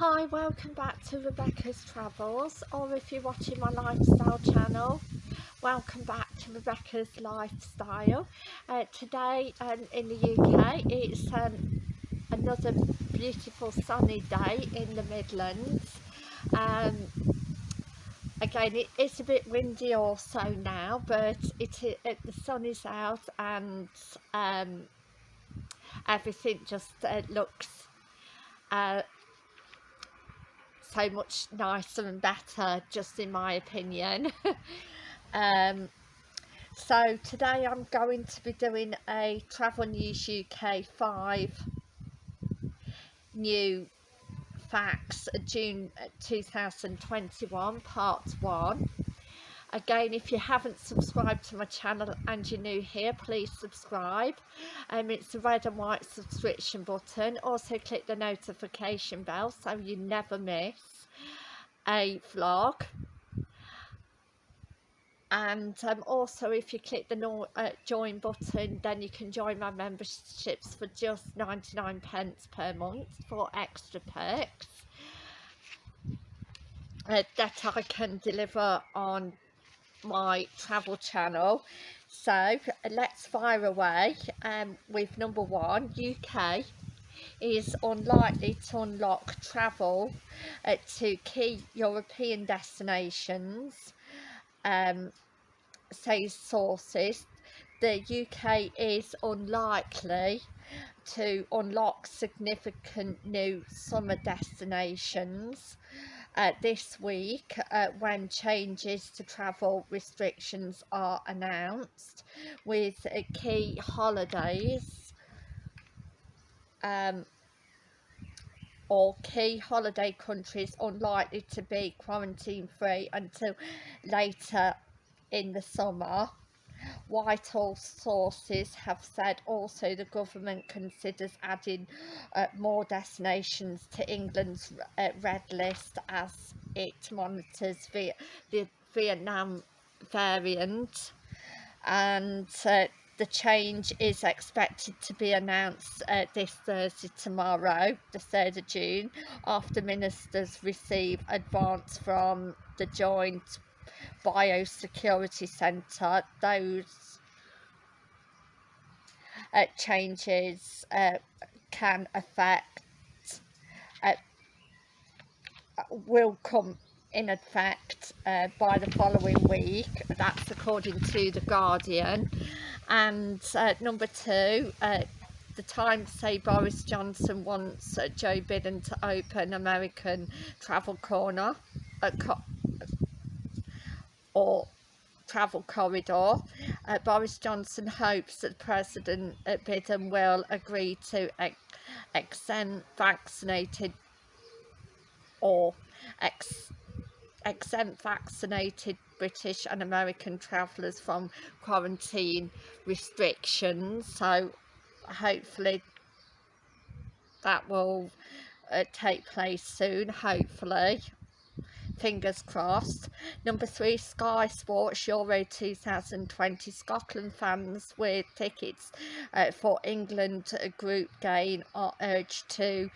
Hi, welcome back to Rebecca's Travels, or if you're watching my lifestyle channel, welcome back to Rebecca's Lifestyle. Uh, today um, in the UK, it's um, another beautiful sunny day in the Midlands. Um, again, it is a bit windy also now, but it, it the sun is out and um, everything just uh, looks uh, so much nicer and better just in my opinion. Um, so today I'm going to be doing a Travel News UK 5 new facts June 2021 part 1 again if you haven't subscribed to my channel and you're new here please subscribe. Um, it's the red and white subscription button. Also click the notification bell so you never miss a vlog. And um, also if you click the no, uh, join button then you can join my memberships for just 99 pence per month for extra perks uh, that I can deliver on my travel channel. So let's fire away um, with number one UK is unlikely to unlock travel uh, to key European destinations. Um, say sources the UK is unlikely to unlock significant new summer destinations uh, this week uh, when changes to travel restrictions are announced with uh, key holidays um, or key holiday countries unlikely to be quarantine free until later in the summer Whitehall sources have said also the government considers adding uh, more destinations to England's uh, red list as it monitors the, the Vietnam variant. And uh, the change is expected to be announced uh, this Thursday tomorrow, the 3rd of June, after ministers receive advance from the Joint biosecurity centre. Those uh, changes uh, can affect uh, will come in effect uh, by the following week. That's according to the Guardian. And uh, number two uh, the Times say Boris Johnson wants Joe Biden to open American travel corner co or travel corridor. Uh, Boris Johnson hopes that President Biden will agree to ex exempt vaccinated or ex exempt vaccinated British and American travellers from quarantine restrictions. So hopefully that will uh, take place soon, hopefully fingers crossed. Number three, Sky Sports Euro 2020. Scotland fans with tickets uh, for England group game are urged to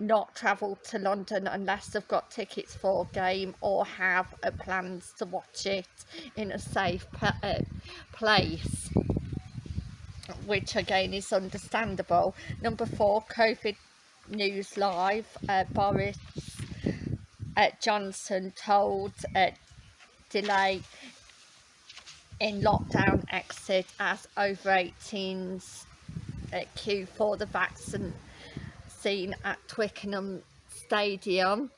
not travel to London unless they've got tickets for a game or have uh, plans to watch it in a safe uh, place which again is understandable. Number four, COVID News Live, uh, Boris uh, Johnson told uh, delay in lockdown exit as over 18s uh, queue for the vaccine scene at Twickenham Stadium.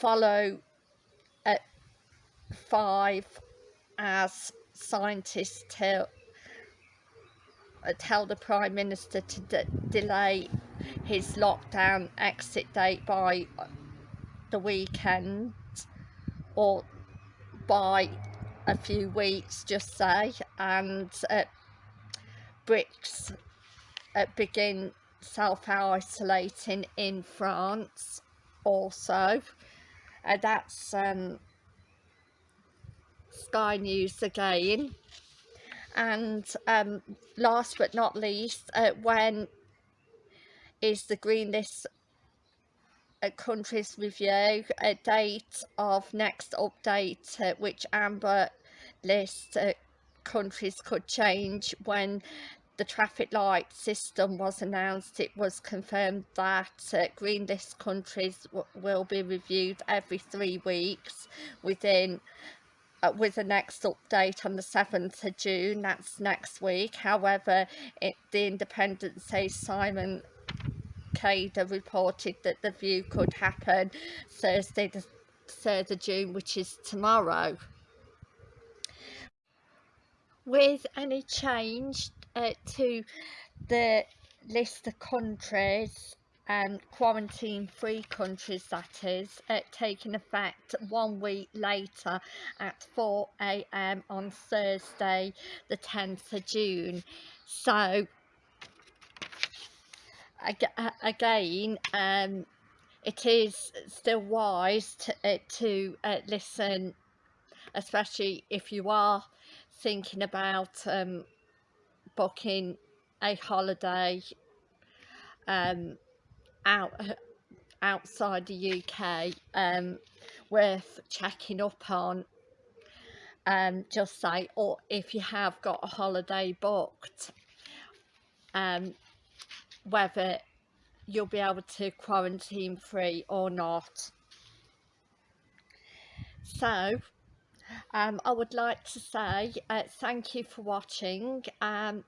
Follow at five as scientists tell uh, tell the Prime Minister to delay his lockdown exit date by the weekend or by a few weeks just say and uh, uh, begin self-isolating in France also. Uh, that's um, Sky News again. And um, last but not least uh, when is the green list countries review a date of next update uh, which amber list uh, countries could change when the traffic light system was announced. It was confirmed that uh, green list countries will be reviewed every three weeks within uh, with the next update on the 7th of June that's next week. However it, the Independent says Simon Calder reported that the view could happen Thursday the 3rd of June which is tomorrow. With any change uh, to the list of countries um, quarantine free countries that is uh, taking effect one week later at 4am on Thursday the 10th of June. So again um, it is still wise to, uh, to uh, listen especially if you are thinking about um, booking a holiday um, out outside the UK um, worth checking up on. Um, just say or if you have got a holiday booked um, whether you'll be able to quarantine free or not. So um, I would like to say uh, thank you for watching um,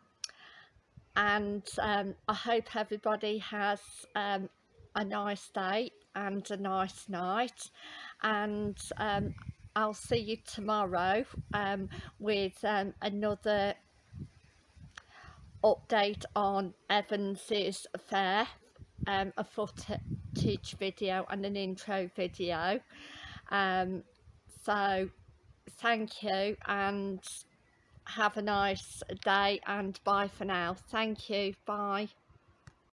and um, I hope everybody has um, a nice day and a nice night. And um, I'll see you tomorrow um, with another update on Evans's affair um, a footage video and an intro video. Um, so thank you and have a nice day and bye for now. Thank you. Bye